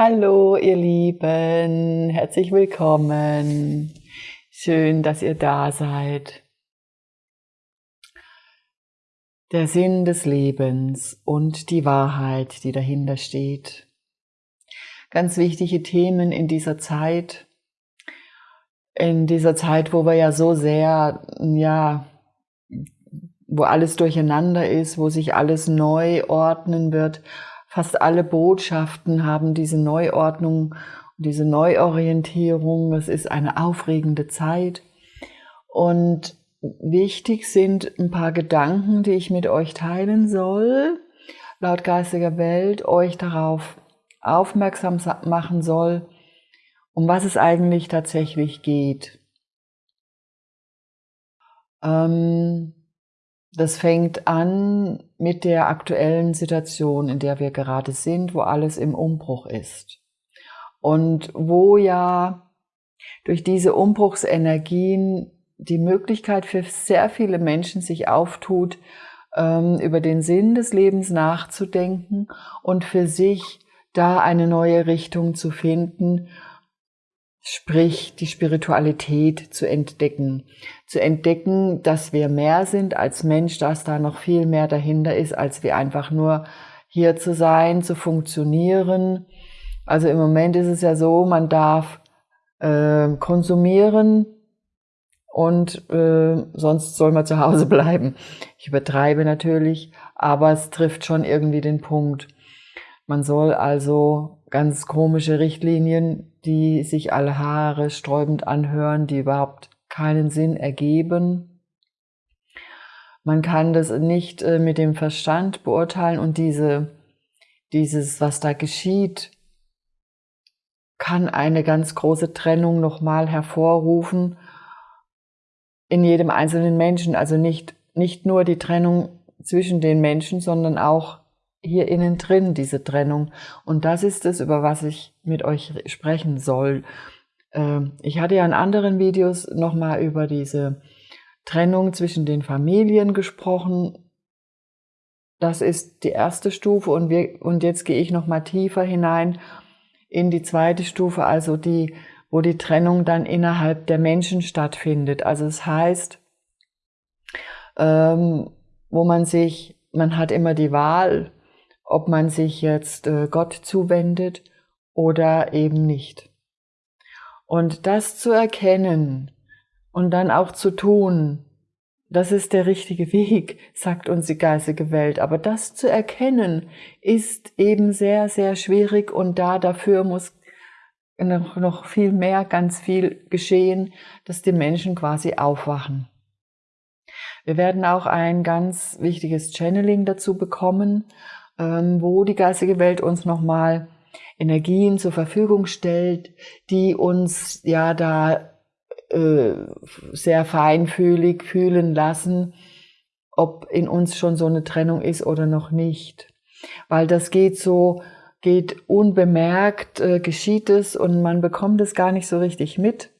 Hallo, ihr Lieben, herzlich willkommen. Schön, dass ihr da seid. Der Sinn des Lebens und die Wahrheit, die dahinter steht. Ganz wichtige Themen in dieser Zeit. In dieser Zeit, wo wir ja so sehr, ja, wo alles durcheinander ist, wo sich alles neu ordnen wird, Fast alle Botschaften haben diese Neuordnung, diese Neuorientierung. Es ist eine aufregende Zeit. Und wichtig sind ein paar Gedanken, die ich mit euch teilen soll, laut geistiger Welt, euch darauf aufmerksam machen soll, um was es eigentlich tatsächlich geht. Ähm, das fängt an mit der aktuellen Situation, in der wir gerade sind, wo alles im Umbruch ist. Und wo ja durch diese Umbruchsenergien die Möglichkeit für sehr viele Menschen sich auftut, ähm, über den Sinn des Lebens nachzudenken und für sich da eine neue Richtung zu finden sprich die Spiritualität zu entdecken. Zu entdecken, dass wir mehr sind als Mensch, dass da noch viel mehr dahinter ist, als wir einfach nur hier zu sein, zu funktionieren. Also im Moment ist es ja so, man darf äh, konsumieren und äh, sonst soll man zu Hause bleiben. Ich übertreibe natürlich, aber es trifft schon irgendwie den Punkt. Man soll also ganz komische Richtlinien, die sich alle Haare sträubend anhören, die überhaupt keinen Sinn ergeben. Man kann das nicht äh, mit dem Verstand beurteilen und diese, dieses, was da geschieht, kann eine ganz große Trennung nochmal hervorrufen in jedem einzelnen Menschen. Also nicht, nicht nur die Trennung zwischen den Menschen, sondern auch hier innen drin, diese Trennung. Und das ist es, über was ich mit euch sprechen soll. Ähm, ich hatte ja in anderen Videos nochmal über diese Trennung zwischen den Familien gesprochen. Das ist die erste Stufe und, wir, und jetzt gehe ich nochmal tiefer hinein in die zweite Stufe, also die, wo die Trennung dann innerhalb der Menschen stattfindet. Also es das heißt, ähm, wo man sich, man hat immer die Wahl, ob man sich jetzt äh, Gott zuwendet oder eben nicht. Und das zu erkennen und dann auch zu tun, das ist der richtige Weg, sagt uns die geistige Welt. Aber das zu erkennen ist eben sehr, sehr schwierig und da dafür muss noch, viel mehr, ganz viel geschehen, dass die Menschen quasi aufwachen. Wir werden auch ein ganz wichtiges Channeling dazu bekommen, wo die geistige Welt uns nochmal Energien zur Verfügung stellt, die uns ja da äh, sehr feinfühlig fühlen lassen, ob in uns schon so eine Trennung ist oder noch nicht. Weil das geht so, geht unbemerkt, äh, geschieht es und man bekommt es gar nicht so richtig mit,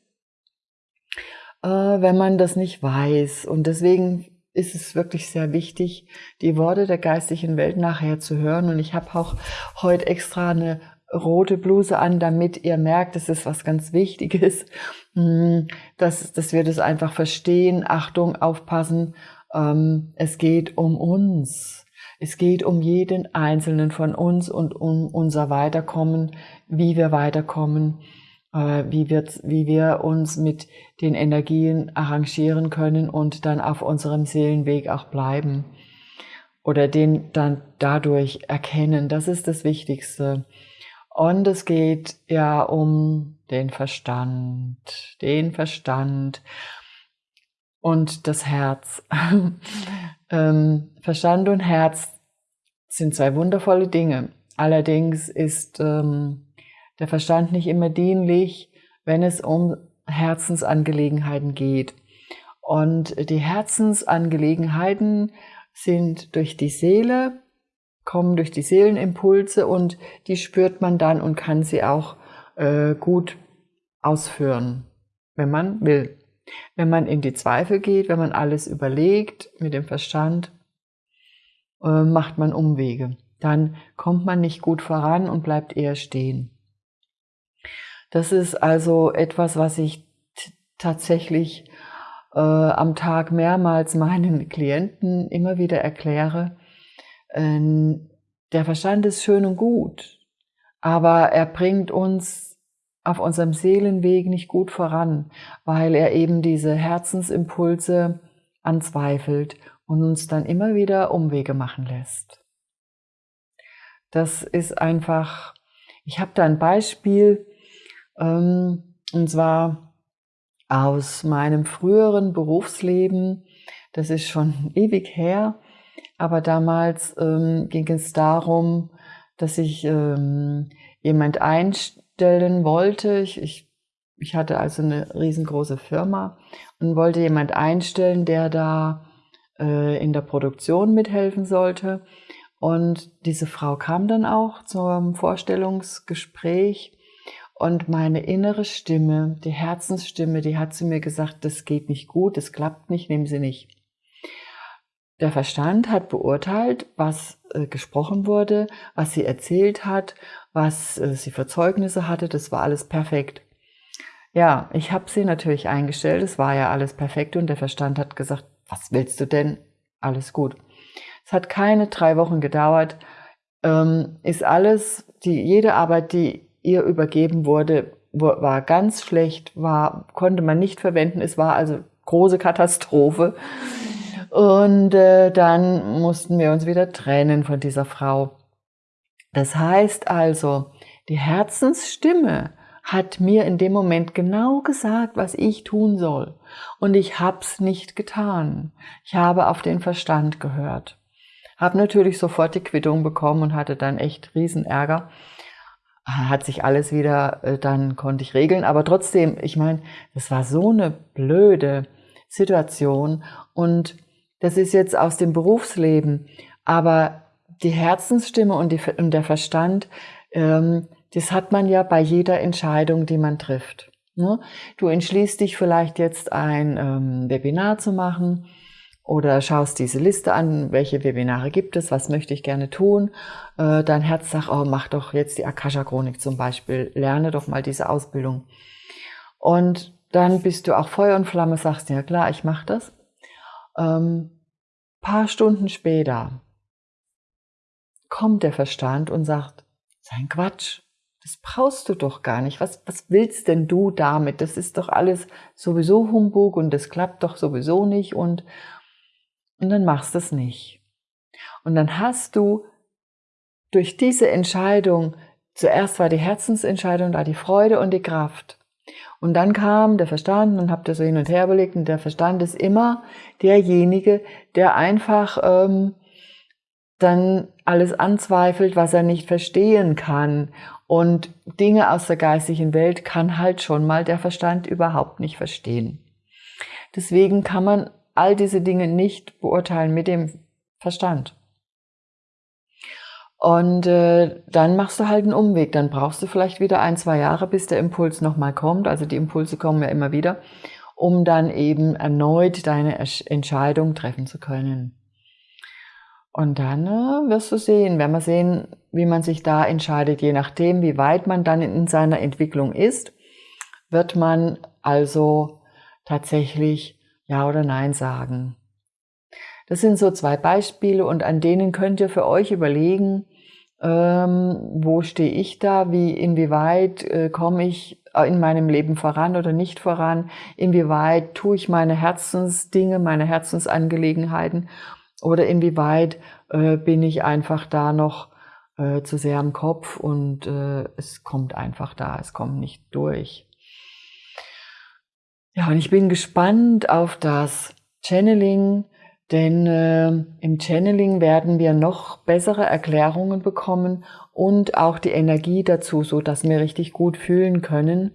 äh, wenn man das nicht weiß. Und deswegen ist es wirklich sehr wichtig, die Worte der geistlichen Welt nachher zu hören. Und ich habe auch heute extra eine rote Bluse an, damit ihr merkt, es ist was ganz Wichtiges, hm, dass, dass wir das einfach verstehen. Achtung, aufpassen. Ähm, es geht um uns. Es geht um jeden Einzelnen von uns und um unser Weiterkommen, wie wir weiterkommen wie, wir, wie wir uns mit den Energien arrangieren können und dann auf unserem Seelenweg auch bleiben oder den dann dadurch erkennen. Das ist das Wichtigste. Und es geht ja um den Verstand, den Verstand und das Herz. ähm, Verstand und Herz sind zwei wundervolle Dinge. Allerdings ist ähm, der Verstand nicht immer dienlich, wenn es um Herzensangelegenheiten geht. Und die Herzensangelegenheiten sind durch die Seele, kommen durch die Seelenimpulse und die spürt man dann und kann sie auch äh, gut ausführen, wenn man will. Wenn man in die Zweifel geht, wenn man alles überlegt mit dem Verstand, äh, macht man Umwege. Dann kommt man nicht gut voran und bleibt eher stehen. Das ist also etwas, was ich tatsächlich äh, am Tag mehrmals meinen Klienten immer wieder erkläre. Ähm, der Verstand ist schön und gut, aber er bringt uns auf unserem Seelenweg nicht gut voran, weil er eben diese Herzensimpulse anzweifelt und uns dann immer wieder Umwege machen lässt. Das ist einfach, ich habe da ein Beispiel, ähm, und zwar aus meinem früheren Berufsleben. Das ist schon ewig her, aber damals ähm, ging es darum, dass ich ähm, jemand einstellen wollte. Ich, ich, ich hatte also eine riesengroße Firma und wollte jemand einstellen, der da äh, in der Produktion mithelfen sollte. Und diese Frau kam dann auch zum Vorstellungsgespräch und meine innere Stimme, die Herzensstimme, die hat zu mir gesagt, das geht nicht gut, das klappt nicht, nehmen Sie nicht. Der Verstand hat beurteilt, was äh, gesprochen wurde, was sie erzählt hat, was äh, sie für Zeugnisse hatte, das war alles perfekt. Ja, ich habe sie natürlich eingestellt, es war ja alles perfekt und der Verstand hat gesagt, was willst du denn? Alles gut. Es hat keine drei Wochen gedauert, ähm, ist alles, die, jede Arbeit, die ihr übergeben wurde, war ganz schlecht, war, konnte man nicht verwenden, es war also große Katastrophe. Und äh, dann mussten wir uns wieder trennen von dieser Frau. Das heißt also, die Herzensstimme hat mir in dem Moment genau gesagt, was ich tun soll. Und ich hab's nicht getan. Ich habe auf den Verstand gehört. Hab natürlich sofort die Quittung bekommen und hatte dann echt Riesenärger. Hat sich alles wieder, äh, dann konnte ich regeln. Aber trotzdem, ich meine, das war so eine blöde Situation. Und das ist jetzt aus dem Berufsleben. Aber die Herzensstimme und, die, und der Verstand, ähm, das hat man ja bei jeder Entscheidung, die man trifft. Ne? Du entschließt dich vielleicht jetzt ein ähm, Webinar zu machen oder schaust diese Liste an, welche Webinare gibt es, was möchte ich gerne tun. Äh, dein Herz sagt, oh, mach doch jetzt die Akasha-Chronik zum Beispiel, lerne doch mal diese Ausbildung. Und dann bist du auch Feuer und Flamme, sagst, ja klar, ich mache das. Ähm, paar Stunden später kommt der Verstand und sagt, sein Quatsch, das brauchst du doch gar nicht. Was, was willst denn du damit? Das ist doch alles sowieso Humbug und das klappt doch sowieso nicht und, und dann machst du es nicht. Und dann hast du durch diese Entscheidung, zuerst war die Herzensentscheidung da, die Freude und die Kraft. Und dann kam der Verstand und habt ihr so hin und her überlegt und der Verstand ist immer derjenige, der einfach ähm, dann alles anzweifelt, was er nicht verstehen kann. Und Dinge aus der geistigen Welt kann halt schon mal der Verstand überhaupt nicht verstehen. Deswegen kann man all diese Dinge nicht beurteilen mit dem Verstand. Und äh, dann machst du halt einen Umweg. Dann brauchst du vielleicht wieder ein, zwei Jahre, bis der Impuls nochmal kommt. Also die Impulse kommen ja immer wieder, um dann eben erneut deine Entscheidung treffen zu können. Und dann äh, wirst du sehen, werden wir sehen, wie man sich da entscheidet. Je nachdem, wie weit man dann in seiner Entwicklung ist, wird man also tatsächlich Ja oder Nein sagen. Das sind so zwei Beispiele und an denen könnt ihr für euch überlegen, ähm, wo stehe ich da, wie, inwieweit äh, komme ich in meinem Leben voran oder nicht voran, inwieweit tue ich meine Herzensdinge, meine Herzensangelegenheiten oder inwieweit äh, bin ich einfach da noch äh, zu sehr am Kopf und äh, es kommt einfach da, es kommt nicht durch. Ja, und ich bin gespannt auf das Channeling, denn äh, im Channeling werden wir noch bessere Erklärungen bekommen und auch die Energie dazu, so dass wir richtig gut fühlen können.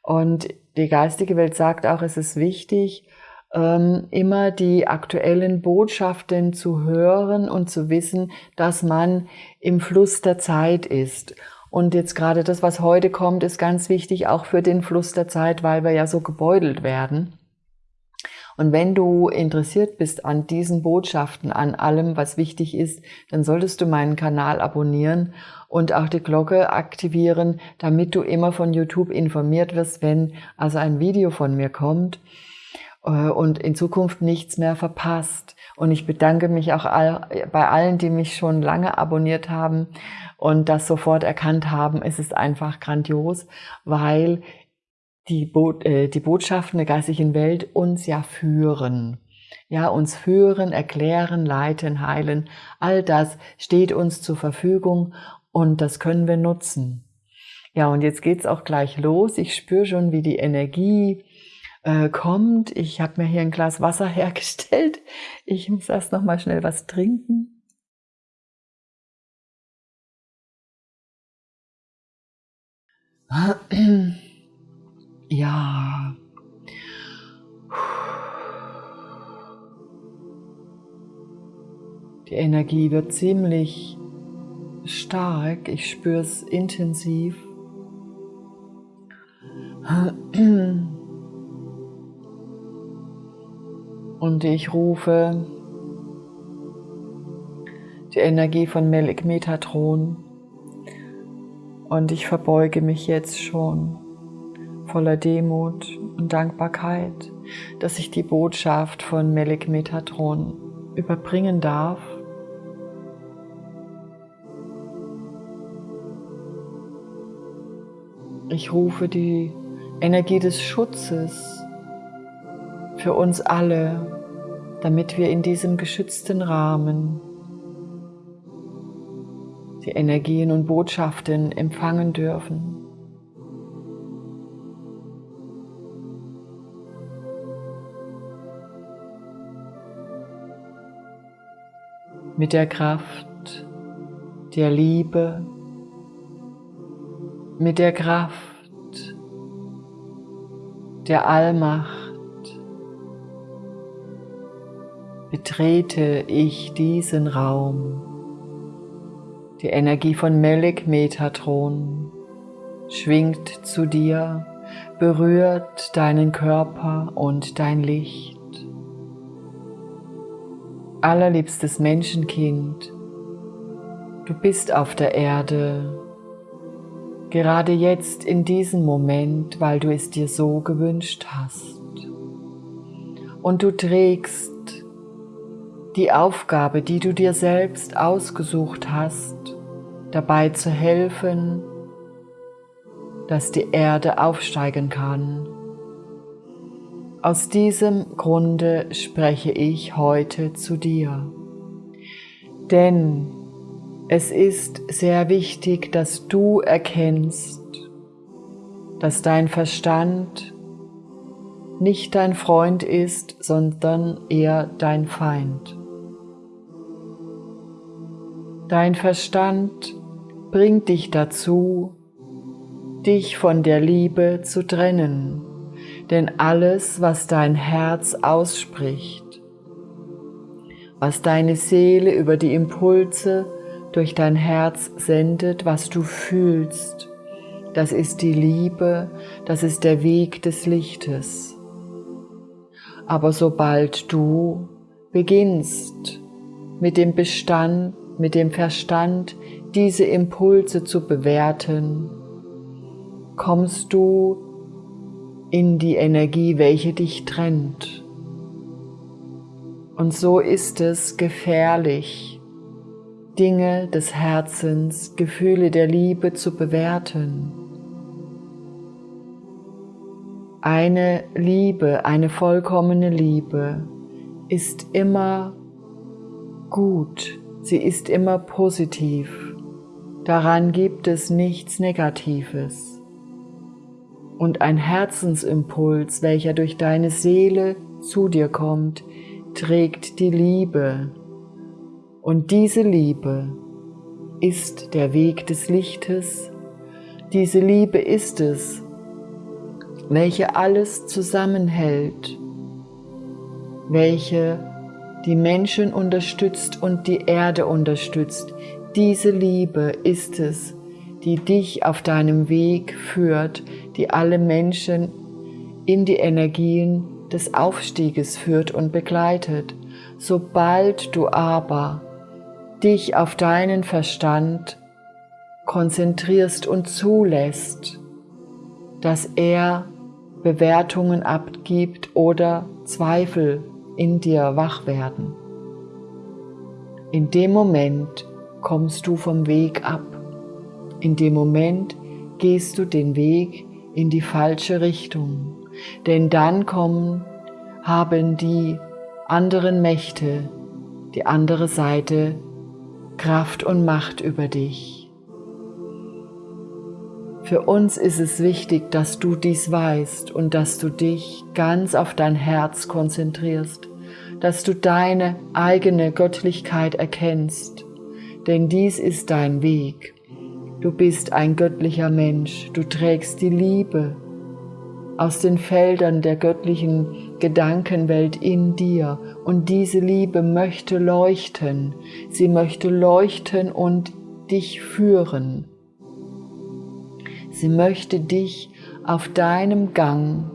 Und die geistige Welt sagt auch, es ist wichtig, ähm, immer die aktuellen Botschaften zu hören und zu wissen, dass man im Fluss der Zeit ist. Und jetzt gerade das, was heute kommt, ist ganz wichtig auch für den Fluss der Zeit, weil wir ja so gebeutelt werden. Und wenn du interessiert bist an diesen Botschaften, an allem, was wichtig ist, dann solltest du meinen Kanal abonnieren und auch die Glocke aktivieren, damit du immer von YouTube informiert wirst, wenn also ein Video von mir kommt äh, und in Zukunft nichts mehr verpasst. Und ich bedanke mich auch bei allen, die mich schon lange abonniert haben und das sofort erkannt haben. Es ist einfach grandios, weil die, Bo äh, die Botschaften der geistigen Welt uns ja führen. Ja, uns führen, erklären, leiten, heilen. All das steht uns zur Verfügung und das können wir nutzen. Ja, und jetzt geht's auch gleich los. Ich spüre schon, wie die Energie äh, kommt. Ich habe mir hier ein Glas Wasser hergestellt. Ich muss erst noch mal schnell was trinken. Ja. Die Energie wird ziemlich stark. Ich spüre es intensiv. Und ich rufe die Energie von Melik Metatron und ich verbeuge mich jetzt schon voller Demut und Dankbarkeit, dass ich die Botschaft von Melik Metatron überbringen darf. Ich rufe die Energie des Schutzes für uns alle, damit wir in diesem geschützten Rahmen die Energien und Botschaften empfangen dürfen. Mit der Kraft der Liebe, mit der Kraft der Allmacht betrete ich diesen Raum. Die Energie von Melik Metatron schwingt zu dir, berührt deinen Körper und dein Licht. Allerliebstes Menschenkind, du bist auf der Erde, gerade jetzt in diesem Moment, weil du es dir so gewünscht hast. Und du trägst die Aufgabe, die du dir selbst ausgesucht hast, dabei zu helfen, dass die Erde aufsteigen kann. Aus diesem Grunde spreche ich heute zu dir. Denn es ist sehr wichtig, dass du erkennst, dass dein Verstand nicht dein Freund ist, sondern eher dein Feind. Dein Verstand bringt dich dazu, dich von der Liebe zu trennen, denn alles, was dein Herz ausspricht, was deine Seele über die Impulse durch dein Herz sendet, was du fühlst, das ist die Liebe, das ist der Weg des Lichtes. Aber sobald du beginnst mit dem Bestand mit dem Verstand diese Impulse zu bewerten, kommst du in die Energie, welche dich trennt. Und so ist es gefährlich, Dinge des Herzens, Gefühle der Liebe zu bewerten. Eine Liebe, eine vollkommene Liebe ist immer gut, Sie ist immer positiv. Daran gibt es nichts Negatives. Und ein Herzensimpuls, welcher durch deine Seele zu dir kommt, trägt die Liebe. Und diese Liebe ist der Weg des Lichtes. Diese Liebe ist es, welche alles zusammenhält, welche die Menschen unterstützt und die Erde unterstützt. Diese Liebe ist es, die dich auf deinem Weg führt, die alle Menschen in die Energien des Aufstieges führt und begleitet. Sobald du aber dich auf deinen Verstand konzentrierst und zulässt, dass er Bewertungen abgibt oder Zweifel in dir wach werden. In dem Moment kommst du vom Weg ab. In dem Moment gehst du den Weg in die falsche Richtung. Denn dann kommen, haben die anderen Mächte, die andere Seite Kraft und Macht über dich. Für uns ist es wichtig, dass du dies weißt und dass du dich ganz auf dein Herz konzentrierst, dass du deine eigene Göttlichkeit erkennst, denn dies ist dein Weg. Du bist ein göttlicher Mensch, du trägst die Liebe aus den Feldern der göttlichen Gedankenwelt in dir und diese Liebe möchte leuchten, sie möchte leuchten und dich führen. Sie möchte dich auf deinem Gang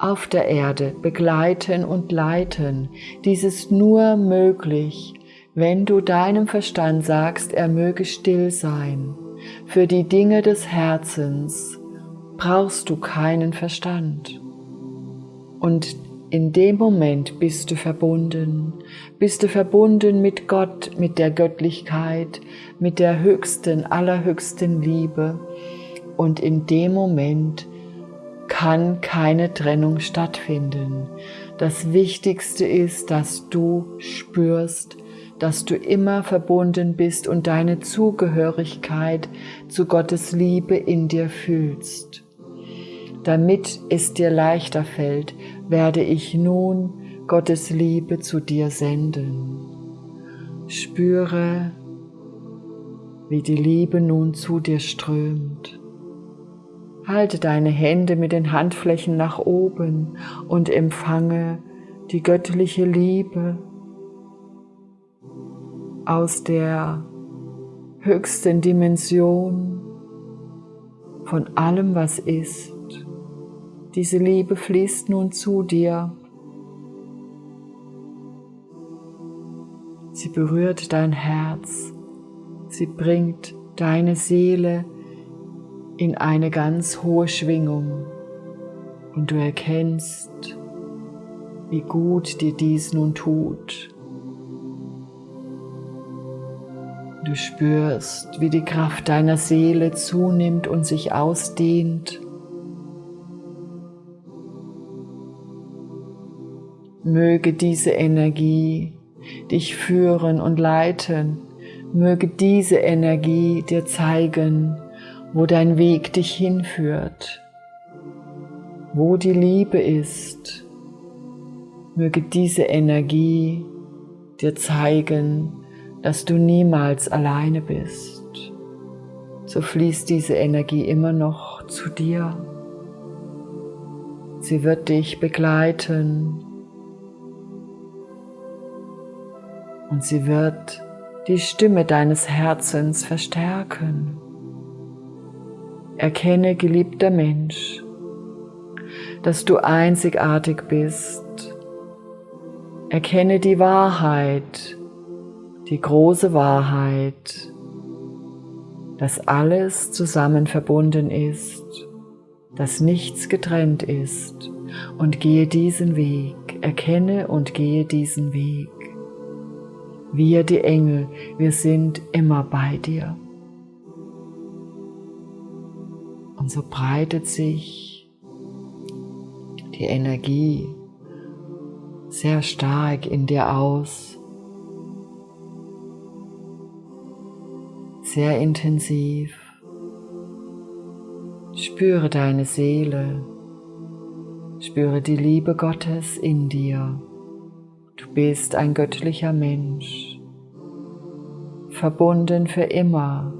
auf der Erde begleiten und leiten. Dies ist nur möglich, wenn du deinem Verstand sagst, er möge still sein. Für die Dinge des Herzens brauchst du keinen Verstand. Und in dem Moment bist du verbunden, bist du verbunden mit Gott, mit der Göttlichkeit, mit der höchsten, allerhöchsten Liebe. Und in dem Moment kann keine Trennung stattfinden. Das Wichtigste ist, dass du spürst, dass du immer verbunden bist und deine Zugehörigkeit zu Gottes Liebe in dir fühlst. Damit es dir leichter fällt, werde ich nun Gottes Liebe zu dir senden. Spüre, wie die Liebe nun zu dir strömt. Halte deine Hände mit den Handflächen nach oben und empfange die göttliche Liebe aus der höchsten Dimension von allem, was ist. Diese Liebe fließt nun zu dir. Sie berührt dein Herz. Sie bringt deine Seele in eine ganz hohe Schwingung. Und du erkennst, wie gut dir dies nun tut. Du spürst, wie die Kraft deiner Seele zunimmt und sich ausdehnt. Möge diese Energie dich führen und leiten. Möge diese Energie dir zeigen, wo dein Weg dich hinführt, wo die Liebe ist. Möge diese Energie dir zeigen, dass du niemals alleine bist. So fließt diese Energie immer noch zu dir. Sie wird dich begleiten und sie wird die Stimme deines Herzens verstärken. Erkenne, geliebter Mensch, dass du einzigartig bist. Erkenne die Wahrheit, die große Wahrheit, dass alles zusammen verbunden ist, dass nichts getrennt ist und gehe diesen Weg, erkenne und gehe diesen Weg. Wir, die Engel, wir sind immer bei dir. Und so breitet sich die Energie sehr stark in dir aus. sehr intensiv. Spüre deine Seele, spüre die Liebe Gottes in dir. Du bist ein göttlicher Mensch, verbunden für immer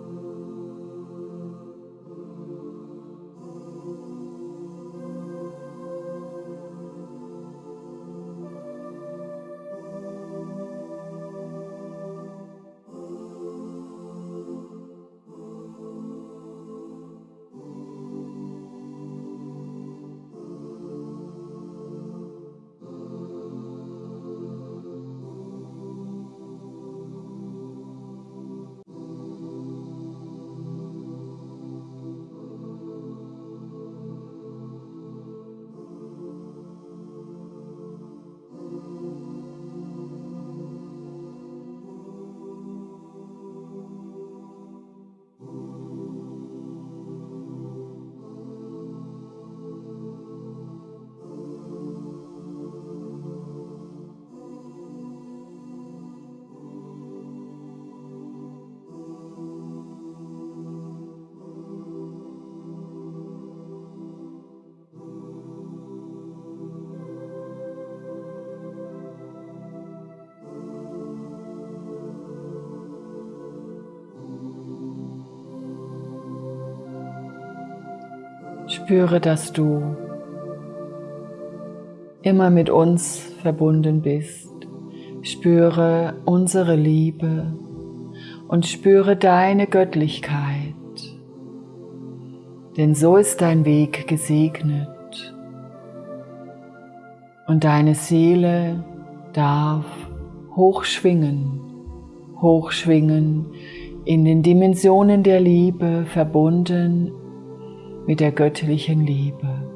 Spüre, dass du immer mit uns verbunden bist. Spüre unsere Liebe und spüre deine Göttlichkeit. Denn so ist dein Weg gesegnet und deine Seele darf hochschwingen, hochschwingen in den Dimensionen der Liebe verbunden mit der göttlichen Liebe.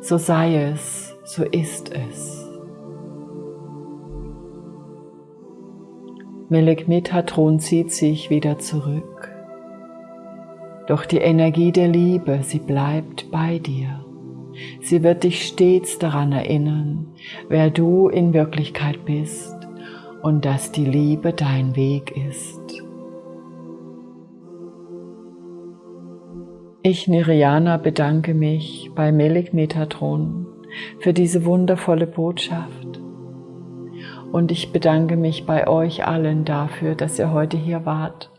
So sei es, so ist es. Melek Metatron zieht sich wieder zurück. Doch die Energie der Liebe, sie bleibt bei dir. Sie wird dich stets daran erinnern, wer du in Wirklichkeit bist und dass die Liebe dein Weg ist. Ich, Niriana, bedanke mich bei Melik Metatron für diese wundervolle Botschaft. Und ich bedanke mich bei euch allen dafür, dass ihr heute hier wart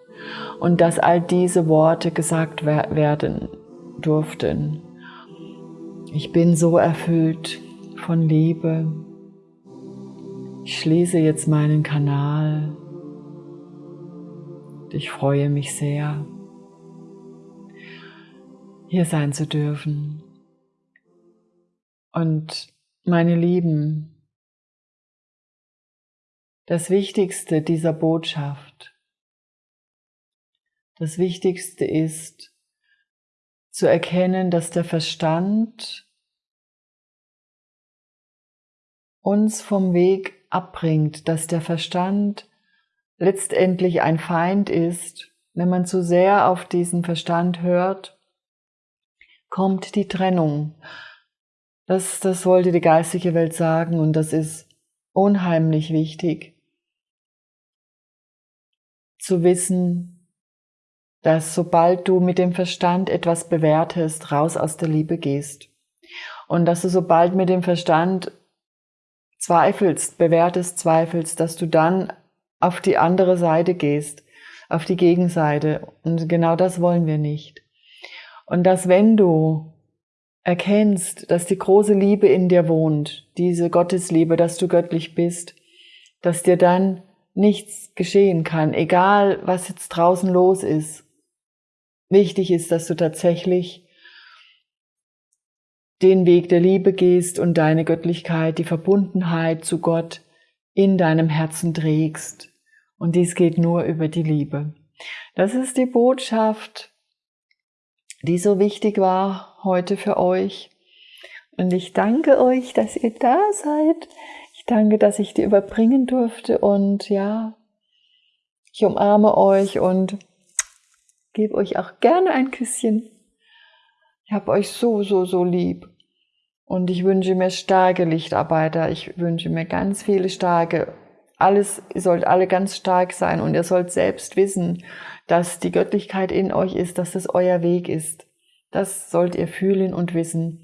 und dass all diese Worte gesagt werden durften. Ich bin so erfüllt von Liebe. Ich schließe jetzt meinen Kanal. Ich freue mich sehr, hier sein zu dürfen. Und meine Lieben, das Wichtigste dieser Botschaft, das Wichtigste ist zu erkennen, dass der Verstand uns vom Weg abbringt, dass der Verstand letztendlich ein Feind ist. Wenn man zu sehr auf diesen Verstand hört, kommt die Trennung. Das, das wollte die geistige Welt sagen und das ist unheimlich wichtig zu wissen, dass sobald du mit dem Verstand etwas bewertest, raus aus der Liebe gehst. Und dass du sobald mit dem Verstand zweifelst, bewertest, zweifelst, dass du dann auf die andere Seite gehst, auf die Gegenseite. Und genau das wollen wir nicht. Und dass wenn du erkennst, dass die große Liebe in dir wohnt, diese Gottesliebe, dass du göttlich bist, dass dir dann nichts geschehen kann, egal was jetzt draußen los ist. Wichtig ist, dass du tatsächlich den Weg der Liebe gehst und deine Göttlichkeit, die Verbundenheit zu Gott in deinem Herzen trägst. Und dies geht nur über die Liebe. Das ist die Botschaft, die so wichtig war heute für euch. Und ich danke euch, dass ihr da seid. Danke, dass ich dir überbringen durfte und ja, ich umarme euch und gebe euch auch gerne ein Küsschen. Ich habe euch so, so, so lieb. Und ich wünsche mir starke Lichtarbeiter. Ich wünsche mir ganz viele starke. Alles, ihr sollt alle ganz stark sein und ihr sollt selbst wissen, dass die Göttlichkeit in euch ist, dass es euer Weg ist. Das sollt ihr fühlen und wissen.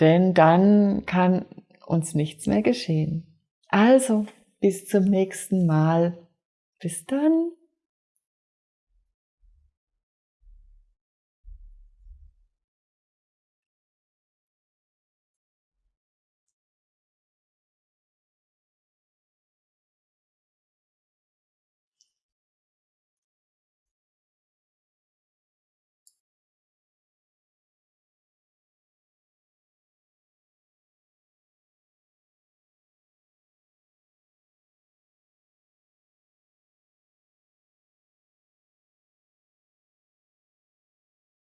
Denn dann kann uns nichts mehr geschehen. Also, bis zum nächsten Mal. Bis dann.